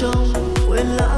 trong quên lãng